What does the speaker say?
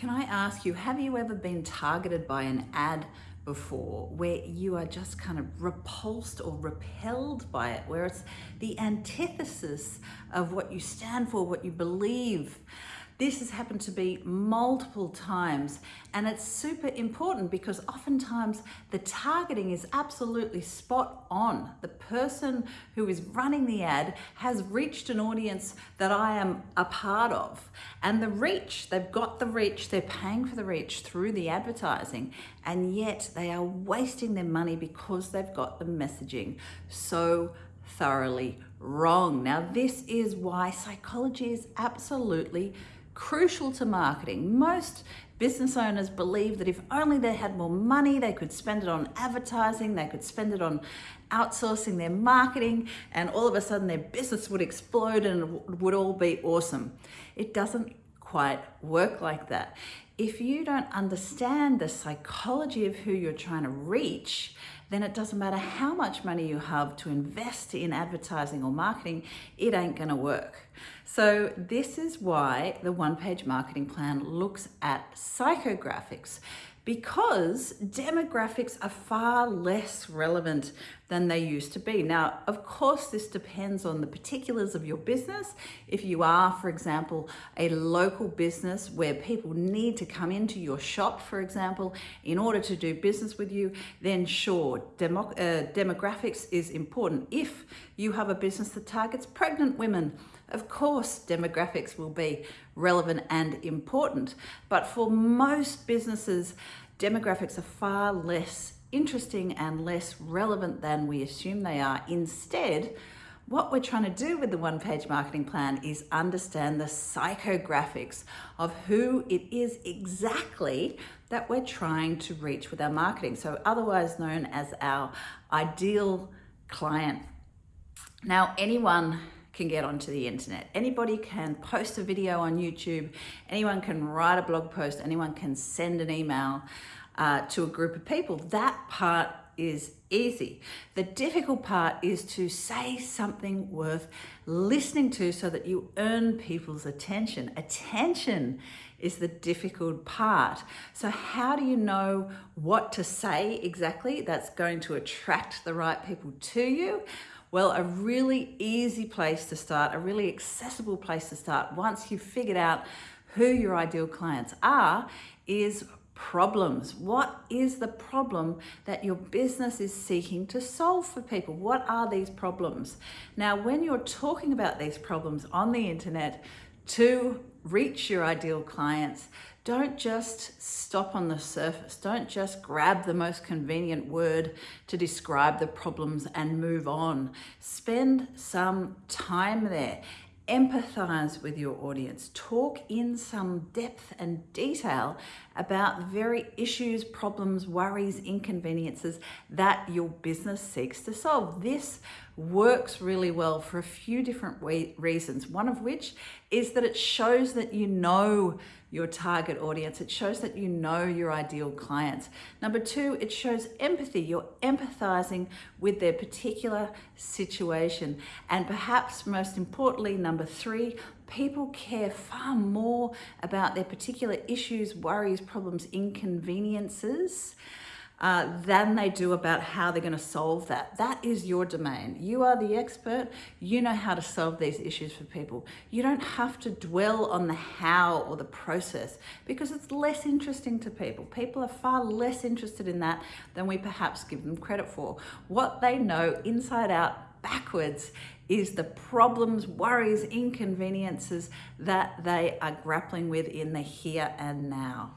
Can I ask you, have you ever been targeted by an ad before where you are just kind of repulsed or repelled by it, where it's the antithesis of what you stand for, what you believe? This has happened to be multiple times and it's super important because oftentimes the targeting is absolutely spot on. The person who is running the ad has reached an audience that I am a part of and the reach, they've got the reach, they're paying for the reach through the advertising and yet they are wasting their money because they've got the messaging so thoroughly wrong. Now this is why psychology is absolutely crucial to marketing. Most business owners believe that if only they had more money, they could spend it on advertising, they could spend it on outsourcing their marketing, and all of a sudden their business would explode and it would all be awesome. It doesn't quite work like that. If you don't understand the psychology of who you're trying to reach, then it doesn't matter how much money you have to invest in advertising or marketing, it ain't gonna work. So this is why the one-page marketing plan looks at psychographics because demographics are far less relevant than they used to be. Now, of course, this depends on the particulars of your business. If you are, for example, a local business where people need to come into your shop, for example, in order to do business with you, then sure, demo uh, demographics is important. If you have a business that targets pregnant women, of course, demographics will be relevant and important, but for most businesses, demographics are far less interesting and less relevant than we assume they are. Instead, what we're trying to do with the one-page marketing plan is understand the psychographics of who it is exactly that we're trying to reach with our marketing. So otherwise known as our ideal client. Now, anyone can get onto the internet. Anybody can post a video on YouTube, anyone can write a blog post, anyone can send an email uh, to a group of people. That part is easy. The difficult part is to say something worth listening to so that you earn people's attention. Attention is the difficult part. So how do you know what to say exactly that's going to attract the right people to you? Well, a really easy place to start, a really accessible place to start once you've figured out who your ideal clients are is problems. What is the problem that your business is seeking to solve for people? What are these problems? Now, when you're talking about these problems on the internet to reach your ideal clients, don't just stop on the surface. Don't just grab the most convenient word to describe the problems and move on. Spend some time there empathize with your audience, talk in some depth and detail about the very issues, problems, worries, inconveniences that your business seeks to solve. This works really well for a few different reasons, one of which is that it shows that you know your target audience. It shows that you know your ideal clients. Number two, it shows empathy. You're empathizing with their particular situation. And perhaps most importantly, number three, people care far more about their particular issues, worries, problems, inconveniences uh, than they do about how they're going to solve that. That is your domain. You are the expert. You know how to solve these issues for people. You don't have to dwell on the how or the process because it's less interesting to people. People are far less interested in that than we perhaps give them credit for. What they know inside out backwards is the problems, worries, inconveniences that they are grappling with in the here and now.